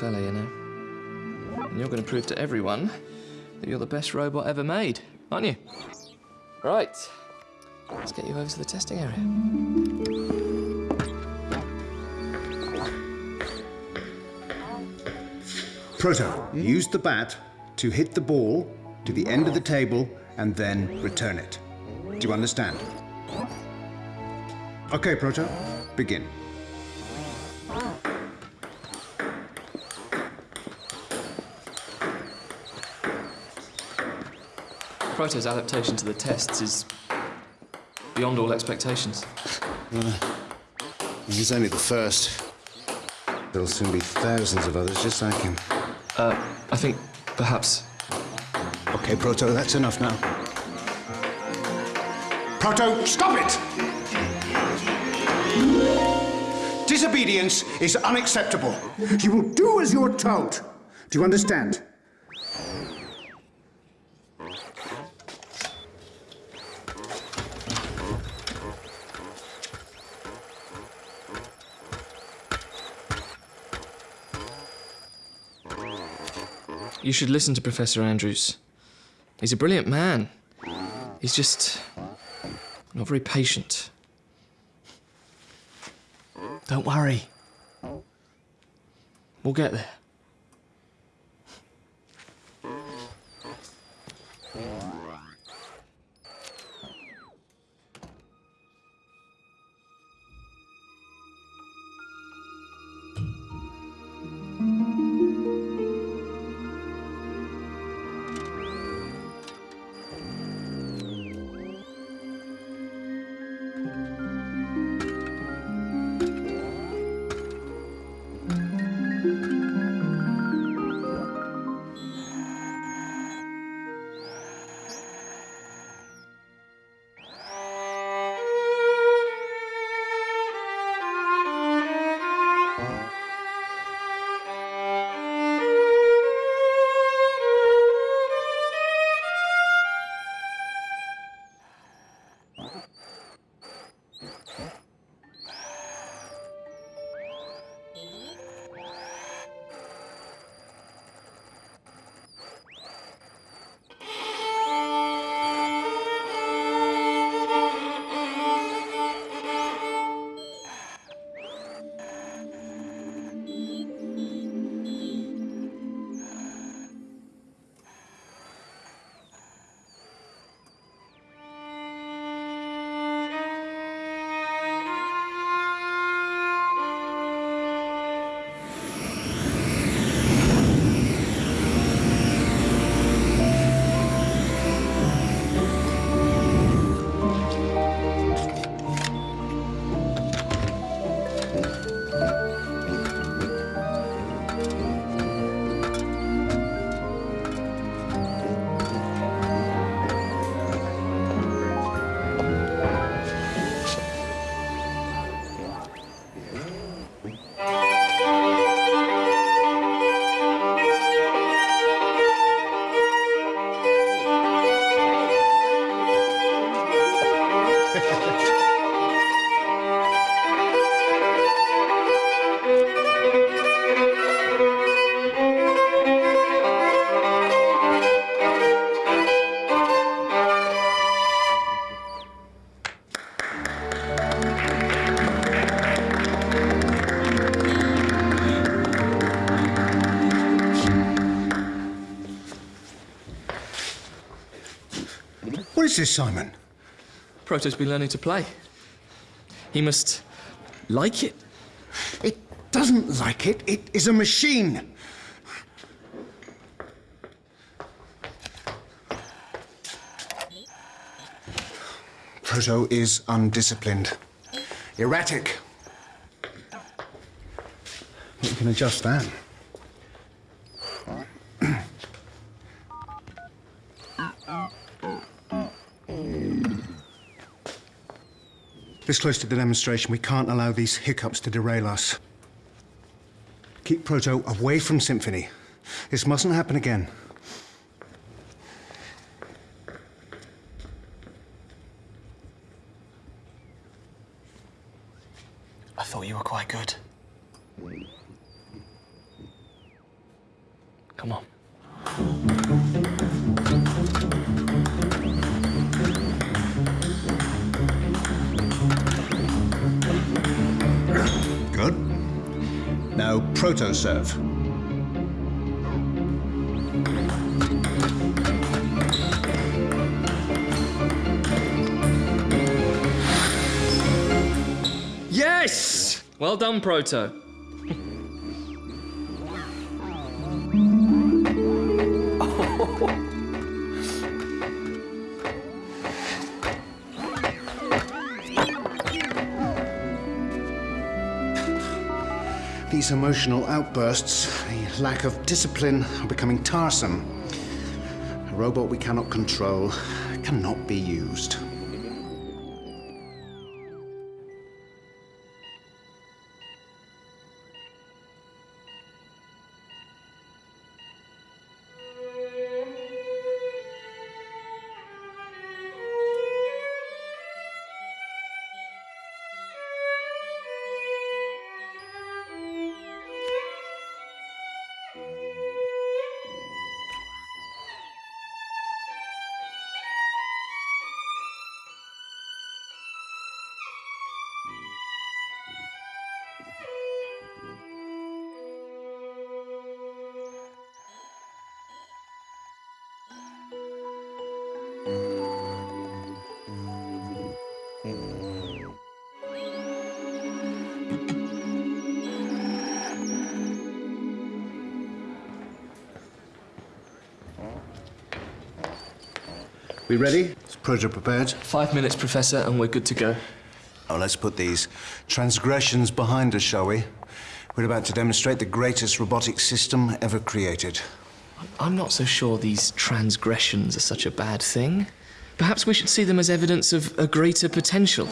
fella, you know. And you're going to prove to everyone that you're the best robot ever made, aren't you? Right. Let's get you over to the testing area. Proto, use the bat to hit the ball to the end of the table and then return it. Do you understand? Okay, Proto, begin. Proto's adaptation to the tests is beyond all expectations. He's only the first. There'll soon be thousands of others just like him. Uh, I think perhaps Okay, Proto, that's enough now. Proto, stop it! Disobedience is unacceptable. You will do as you're told. Do you understand? You should listen to Professor Andrews. He's a brilliant man. He's just not very patient. Don't worry. We'll get there. Is this, Simon? Proto's been learning to play. He must like it. It doesn't like it. It is a machine. Proto is undisciplined, erratic. You can adjust that. This close to the demonstration, we can't allow these hiccups to derail us. Keep Proto away from Symphony. This mustn't happen again. I thought you were quite good. Come on. Now, proto-serve. Yes! Well done, Proto. These emotional outbursts, the lack of discipline, are becoming tiresome. A robot we cannot control cannot be used. We ready? Is Proto prepared? Five minutes, Professor, and we're good to go. Oh, let's put these transgressions behind us, shall we? We're about to demonstrate the greatest robotic system ever created. I'm not so sure these transgressions are such a bad thing. Perhaps we should see them as evidence of a greater potential.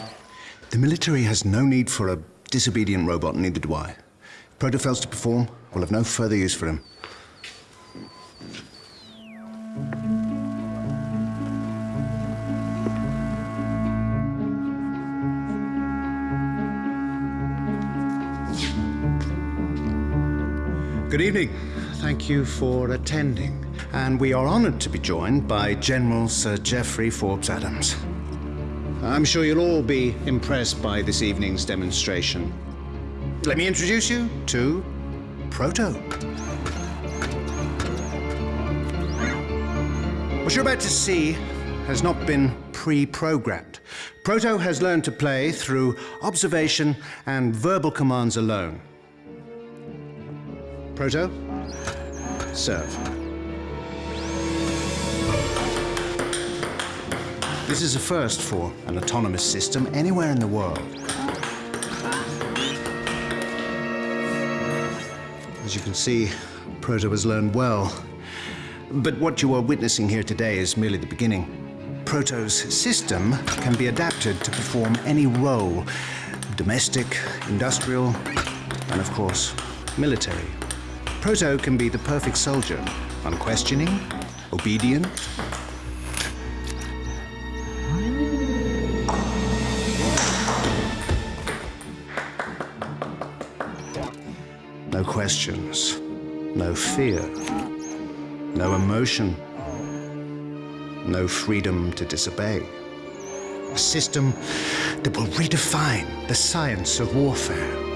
The military has no need for a disobedient robot, neither do I. If Proto fails to perform, we'll have no further use for him. Good evening. Thank you for attending. And we are honored to be joined by General Sir Geoffrey Forbes Adams. I'm sure you'll all be impressed by this evening's demonstration. Let me introduce you to Proto. What you're about to see has not been pre-programmed. Proto has learned to play through observation and verbal commands alone. Proto, serve. This is a first for an autonomous system anywhere in the world. As you can see, Proto has learned well. But what you are witnessing here today is merely the beginning. Proto's system can be adapted to perform any role domestic, industrial, and of course, military. Proto can be the perfect soldier, unquestioning, obedient, No questions, no fear, no emotion, no freedom to disobey. A system that will redefine the science of warfare.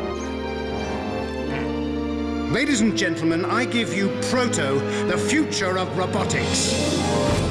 Ladies and gentlemen, I give you Proto, the future of robotics.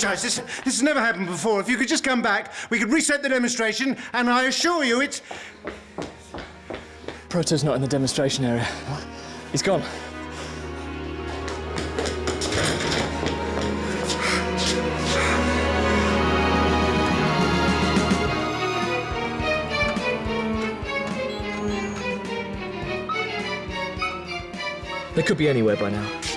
To apologize. This, this has never happened before. If you could just come back, we could reset the demonstration, and I assure you it's. Proto's not in the demonstration area. He's gone. They could be anywhere by now.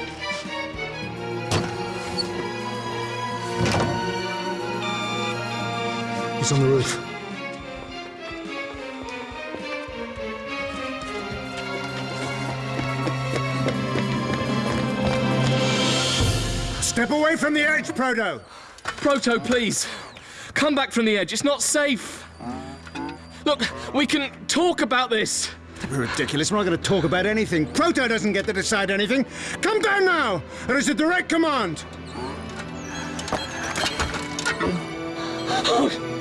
On the roof. Step away from the edge, Proto! Proto, please. Come back from the edge. It's not safe. Look, we can talk about this. We're Ridiculous. We're not going to talk about anything. Proto doesn't get to decide anything. Come down now! There is a direct command. Oh,